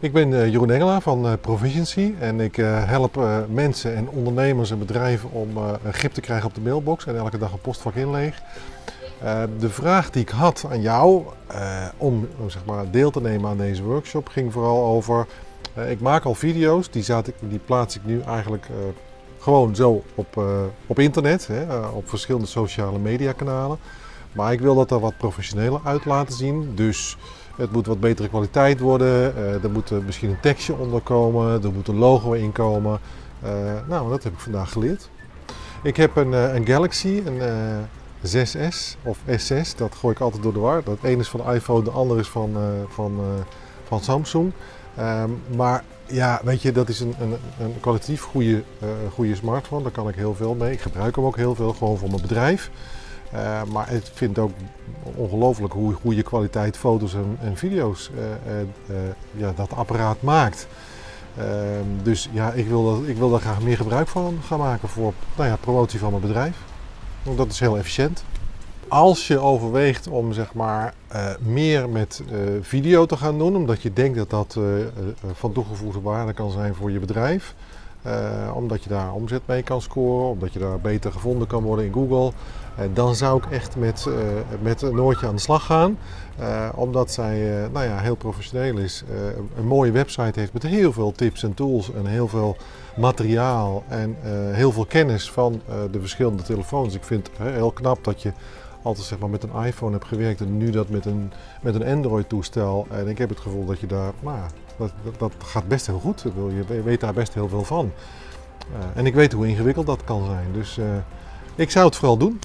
Ik ben uh, Jeroen Engelaar van uh, Proficiency en ik uh, help mensen en ondernemers en bedrijven om grip te krijgen op de mailbox en elke dag een postvak inleeg. de vraag die ik had aan jou om, zeg maar, deel te nemen aan deze workshop ging vooral over, ik maak al video's, die, ik, die plaats ik nu eigenlijk gewoon zo op, op internet, op verschillende sociale media kanalen. Maar ik wil dat er wat professioneler uit laten zien, dus het moet wat betere kwaliteit worden. Uh, er moet misschien een tekstje onder komen. Er moet een logo in komen. Uh, nou, dat heb ik vandaag geleerd. Ik heb een, een Galaxy, een 6S of S6. Dat gooi ik altijd door de war. Dat ene is van iPhone, de andere is van, van, van Samsung. Um, maar ja, weet je, dat is een, een, een kwalitatief goede, goede smartphone. Daar kan ik heel veel mee. Ik gebruik hem ook heel veel, gewoon voor mijn bedrijf. Uh, maar ik vind ook ongelooflijk hoe goede kwaliteit foto's en, en video's uh, uh, ja, dat apparaat maakt. Ehm, dus ja, ik wil, dat, ik wil daar graag meer gebruik van gaan maken voor nou ja, promotie van mijn bedrijf. Want dat is heel efficiënt. Als je overweegt om zeg maar, meer met video te gaan doen, omdat je denkt dat dat van toegevoegde waarde kan zijn voor je bedrijf, uh, omdat je daar omzet mee kan scoren, omdat je daar beter gevonden kan worden in Google. Dan zou ik echt met, uh, met Noortje aan de slag gaan. omdat zij nou ja, heel professioneel is. een mooie website heeft met heel veel tips en tools en heel veel materiaal en heel veel kennis van de verschillende telefoons. Ik vind het heel knap dat je altijd zeg maar, met een iPhone hebt gewerkt en nu dat met een, met een Android toestel. En ik heb het gevoel dat je daar nou, dat, dat, gaat best heel goed. Je weet daar best heel veel van. Uh, en ik weet hoe ingewikkeld dat kan zijn. Dus uh, ik zou het vooral doen.